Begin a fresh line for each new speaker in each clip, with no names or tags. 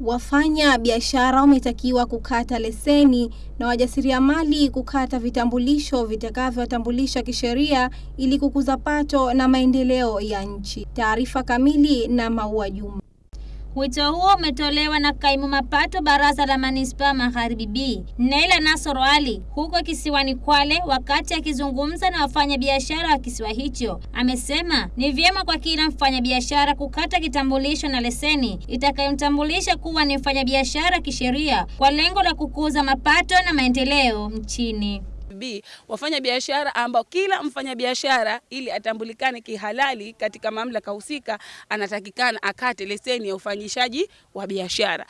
Wafanya biashara wametakiwa kukata leseni na wajasiriamali kukata vitambulisho vitakavyotambulisha kisheria ili kukuza pato na maendeleo ya nchi. Taarifa kamili na Maua Juma.
Wito huo umetolewa na kaimu mapato baraza la manispaa Magharibi B, Naila Nasoro Ali huko kisiwani Kwale. Wakati akizungumza na wafanyabiashara wa kisiwa hicho, amesema ni vyema kwa kila mfanyabiashara kukata kitambulisho na leseni itakayomtambulisha kuwa ni mfanyabiashara kisheria kwa lengo la kukuza mapato na maendeleo nchini.
B, wafanya biashara ambao kila mfanyabiashara ili atambulikane kihalali katika mamlaka husika anatakikana akate leseni ya ufanyishaji wa biashara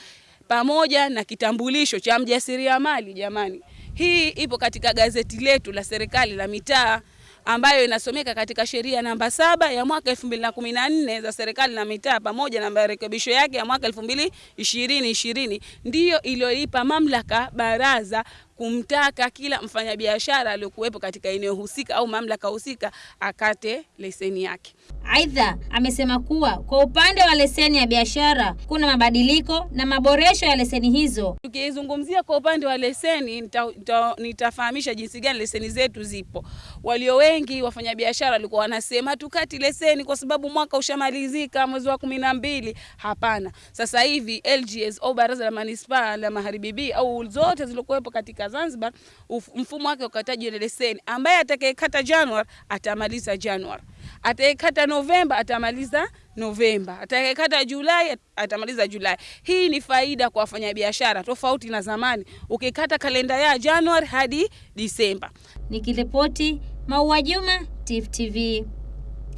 pamoja na kitambulisho cha mjasiriamali. Jamani, hii ipo katika gazeti letu la serikali la mitaa ambayo inasomeka katika sheria namba saba ya mwaka 2014 za serikali na mitaa pamoja na marekebisho yake ya mwaka 2020 ndiyo iliyoipa mamlaka baraza kumtaka kila mfanyabiashara aliyokuwepo katika eneo husika au mamlaka husika akate leseni yake.
Aidha, amesema kuwa kwa upande wa leseni ya biashara kuna mabadiliko na maboresho ya leseni hizo.
Tukizungumzia kwa upande wa leseni, nita, nita, nitafahamisha jinsi gani leseni zetu zipo. Walio wengi wafanyabiashara walikuwa wanasema tukati leseni kwa sababu mwaka ushamalizika mwezi wa kumi na mbili. Hapana, sasa hivi LGS au baraza la manispaa la Magharibi B au zote zilizokuwepo katika Zanzibar, mfumo wake ukataji ile leseni, ambaye atakayekata Januari atamaliza Januari, atakayekata Novemba atamaliza Novemba, atakayekata Julai atamaliza Julai. Hii ni faida kwa wafanyabiashara, tofauti na zamani ukikata kalenda ya Januari hadi Disemba.
Nikiripoti Maua Juma, Tifu TV.